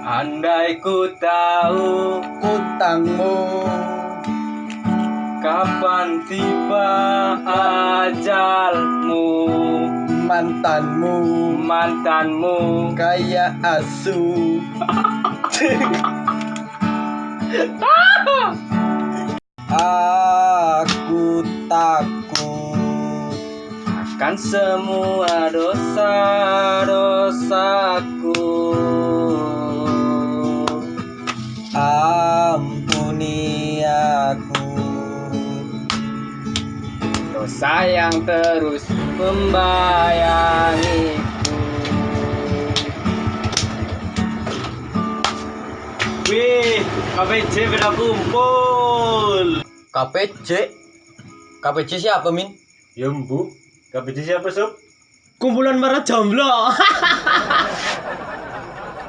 Andai ku tahu utangmu kapan tiba ajalmu? Mantanmu. Mantanmu. Kayak asu. Aku takut. Akan semua dosa-dosaku dosa yang terus membayangiku Wih, KPJ beda kumpul. KPJ KPJ siapa min Ya bu, KPJ siapa sob? Kumpulan para jomblo.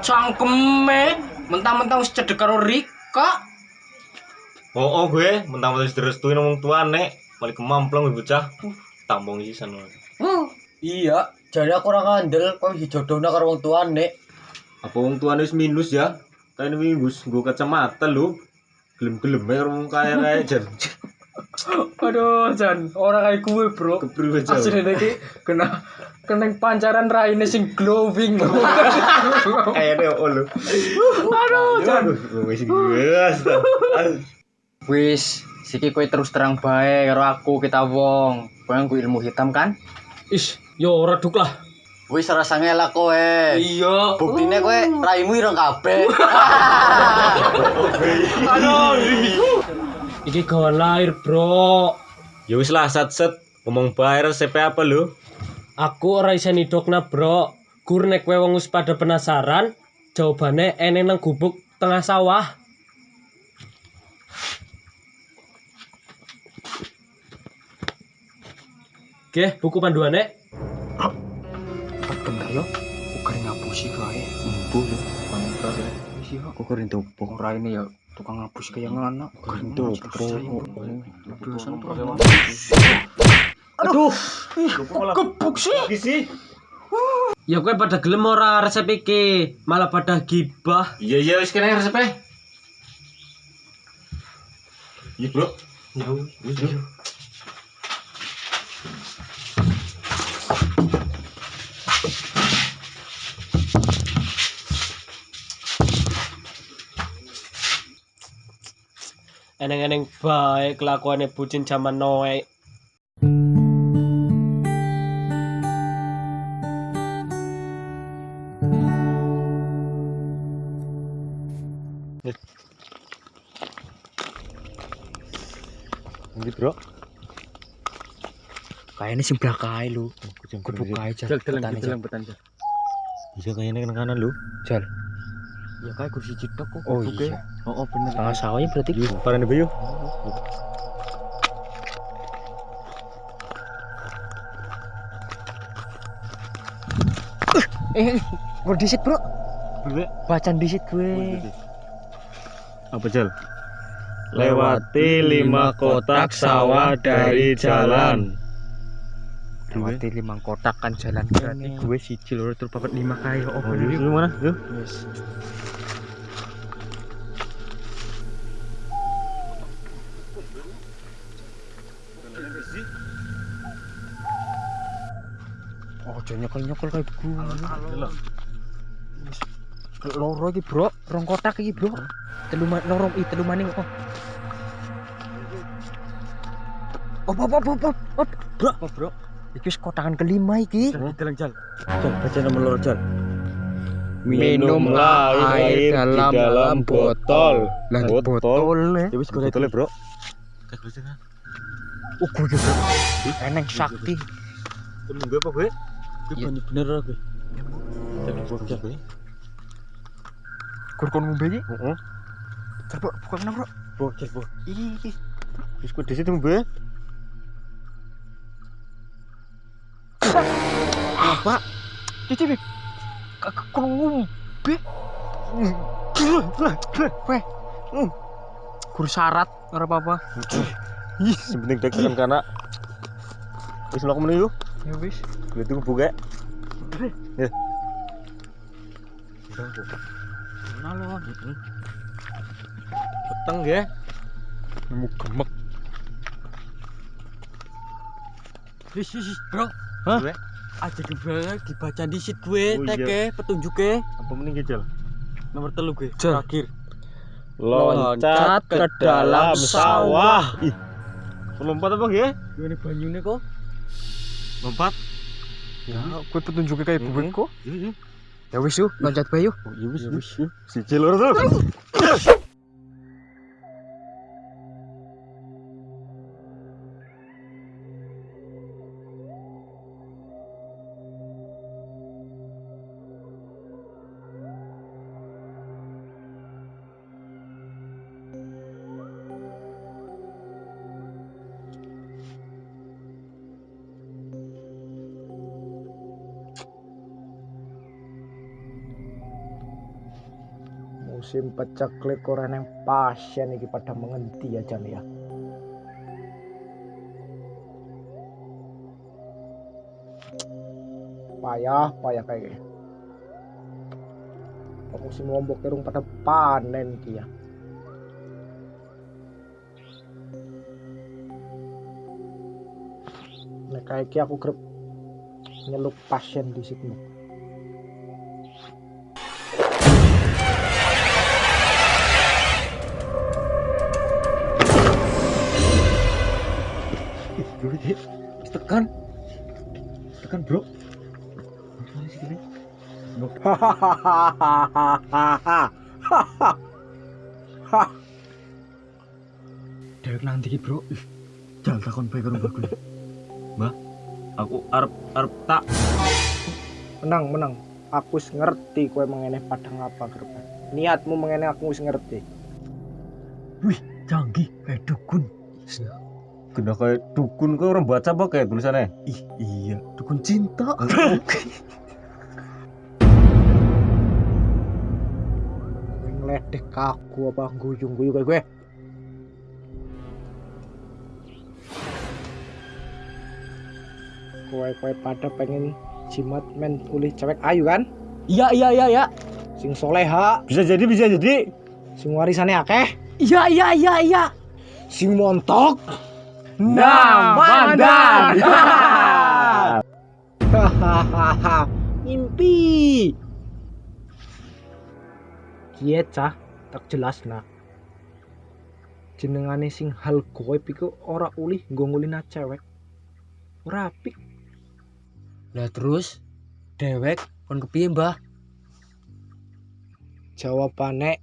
Cangkeme, mentang-mentang cedek karo Rika. Oh, oh gue mentang-mentang direstuin ngomong tua nek balik kemamplong ibu bocah. Uh, tampung sih sana. iya jadi aku orang kandel kok dijodohna karo wong tuane Apa wong tua wis minus ya? Kayak minus gue kacamata lu. Gelem-gelem ya ngomong kaya kaya jan. Aduh, Jan, orang kayak gue, Bro. Kepriwe jauh. Asli iki kena kena pancaran raine sing glowing. Kayaknya oh lu. Aduh, Jan. Wis gas. wis siki kowe terus terang bae karo aku kita wong kowe nggo ilmu hitam kan Is, yo reduk lah. wis rasa ngelak kowe Iya. buktine kowe raimu ireng kabeh Aduh. Iki gawan lahir, Bro. Ya wis lah sat set ngomong bayar CP apa lu? Aku ora iso nidokna, Bro. Gur nek kowe wong wis pada penasaran, jawabane eneng nang gubuk tengah sawah. Oke, buku panduannya. bener yo ukar ngapusi kae empu lho mangkar wis yo kok keren topo ora ini ya tukang ngapus kaya ngana keren topo dosan aduh. Kebuk sih? Sih. Ya kowe pada gelem ora resep iki, malah pada gibah. Iya iya wis kena resepnya. Iya, Bro. Ya Wis, eneng-eneng baik kelakuannya bucin zaman Noe. Ini, Bro. kayaknya sing belakang lu kebuk kae jal Dalam Petani, Jal. dalam petani. Bisa kayaknya kena kanan lu. jal ya kayak kursi cidok kok Oh, kebuke. iya. oh oh bener tengah sawahnya berarti Yus, parane bayu. eh gue disit bro Bro. bacaan disit gue Apa jal? Lewati lima kotak sawah dari jalan. Lewati lima kotak kan jalan berarti gue siji loro terus papat lima kali oh Oh, yuk, yuk. lu mana? Yuk. Yes. Oh, jangan nyokol nyokol kayak gue. Loro iki, Bro. Rong kotak iki, Bro. Telu loro i telu maning oh. Oh, oh, oh, oh, oh, oh, bro, oh, bro. Iki wis kotakan kelima iki. Dalam jal. Jal, baca nomor loro, Jal. Minumlah air di dalam botol. Lah Botol. Ya wis botolnya, Bro. Oh, gue bro. Eneng sakti. Temen gue apa gue? Iya. bener aku. Jadi bocah gue. Kur kon ngombe iki. Heeh. Coba buka mana, Bro? Bocah, Bro. Iki. Wis kok di situ gue. Apa? Cici, ngombe. Weh. Kur syarat ora apa-apa. Ih, yang penting dek tekan kana. Wis mlaku meneh yuk. Ya wis. Kulit itu buka. Ya. alon-alon. Peteng nggih. Nemu gemek. Wis wis, Bro. Hah? Gue aja kebanget dibaca disit gue Oh, iya. teke petunjuke Apa mending Jal? nomor telu gue. Terakhir. Loncat ke dalam sawah. Ih. Lompat apa nggih? Gimana banyune kok? Lompat. Ya, gue petunjuknya kayak bubek kok. Iya, iya. Ya wis yuk, loncat bae yuk. Oh, iya wis, wis. Siji loro tuh. Musim peceklik ora nang pasien iki pada menghenti ya Jan ya. Payah, payah kayak gini. Kok musim lombok kerung pada panen iki ya. Nek kayak iki aku grep nyeluk pasien di situ. Dewek nanti bro. Jal takon bae karo mbakku. Aku arep arep tak Menang, menang. Aku wis ngerti kowe mengene padang apa gerban. Niatmu mengene aku wis ngerti. Canggih kayak dukun. kena kayak dukun kau orang baca apa kayak tulisannya? Ih, iya, dukun cinta. Ngledek kaku apa guyung-guyu kayak gue. Kowe-kowe pada pengen jimat men pulih cewek ayu kan? Iya iya iya iya. Sing soleha, Bisa jadi bisa jadi. sing warisane akeh, Iya iya iya iya. sing montok. Nah, Bandan. Hahaha, mimpi. Kiye cah, tak jelas nak. Jenengane sing hal goib iku ora ulih nggo ngulina cewek. Ora apik. Lah terus dewek kon kepiye, Mbah? Jawabane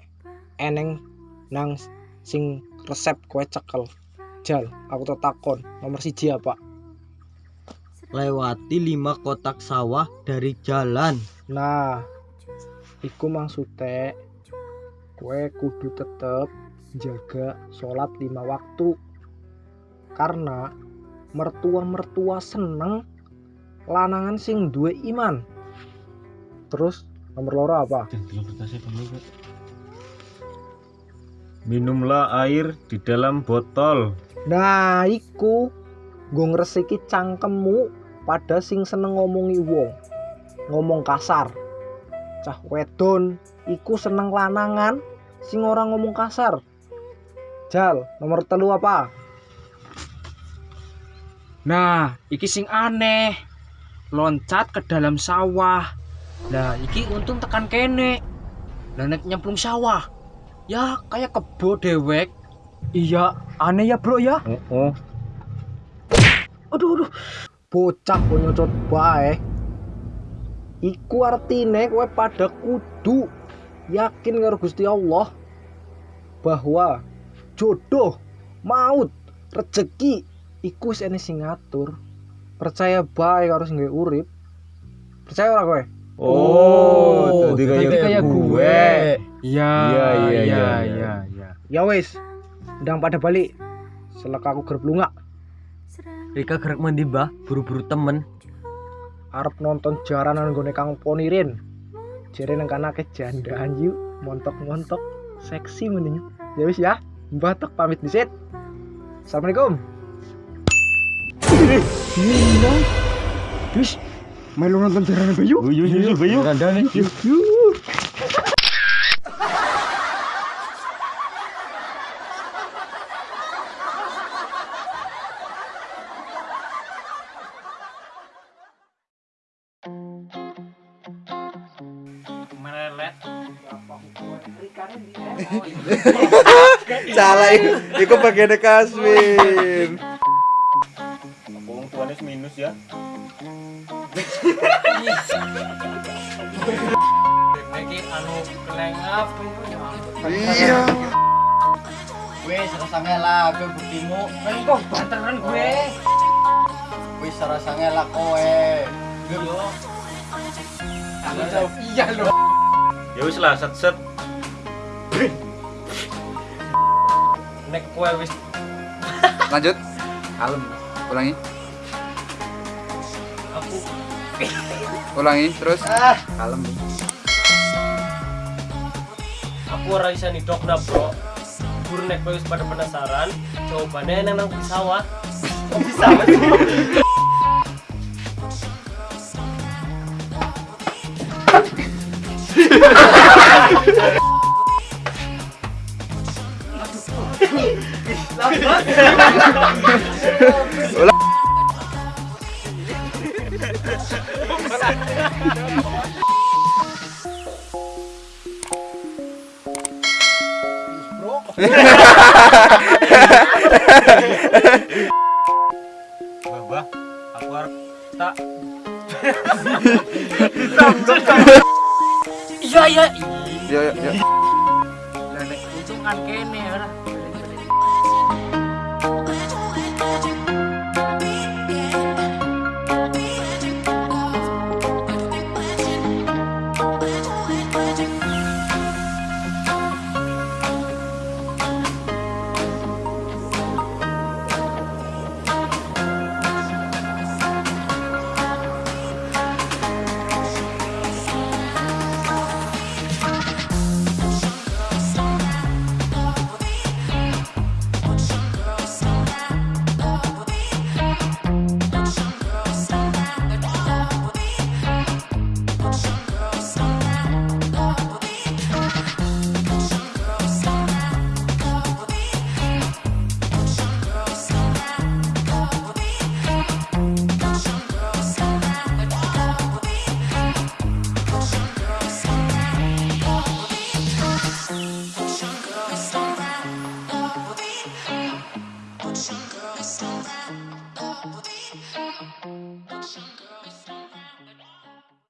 eneng nang sing resep kowe cekel. Jal, aku tak takon, nomor siji apa? Lewati lima kotak sawah dari jalan. Nah, iku maksudnya kue kudu tetep jaga sholat lima waktu. Karena mertua-mertua seneng lanangan sing duwe iman. Terus nomor loro apa? Minumlah air di dalam botol. nah iku. Gue ngresiki cangkemmu pada sing seneng ngomongi wong. Ngomong kasar. Cah wedon iku seneng lanangan sing ora ngomong kasar jal nomor telu apa Nah, iki sing aneh. Loncat ke dalam sawah. Nah, iki untung tekan kene. Lah nek nyemplung sawah. Ya kayak kebo dewek. Iya, aneh ya bro ya. Oh, oh. Aduh, aduh. Bocah kok nyocot bae. Iku artine kowe pada kudu yakin karo Gusti Allah bahwa jodoh, maut, rezeki iku wis ene sing ngatur. Percaya bae karo sing gawe urip. Percaya ora kowe? Oh, jadi kayak, gue. Iya, Iya, iya, iya, iya, iya. iya, iya. Ya wis. Ndang pada balik. Selek aku gerep lunga Rika gerak mandi, Mbah? Buru-buru temen. arep nonton jaranan nggone Kang Ponirin. Jere nang kana ke jandaan yuk, montok-montok, seksi mending. Ya wis ya, Mbah tok pamit disit. Assalamualaikum. Iya, Wis, melu nonton jaranan bayu. Bayu, bayu, bayu. Kandane. Yuh. Pelet. Salah. Iku bagian Kasmin. Wis minus ya? Iki anu kelengap. Iya. Wis rasa ngelak kowe buktimu. Kan kok banteran gue. Ngelak kowe. Yo. Iya lho. Ya wis lah set set. Nek kowe wis Lanjut. Kalem. Ulangi. aku Ulangi terus. Ah, Kalem. aku ora iso nidokna, Bro. Gur nek kowe wis pada penasaran, jawabannya nang nang sawah. Kok bisa? Bah, aku harus tak Iya iya. Yo yo. Lah nek kan kene ora.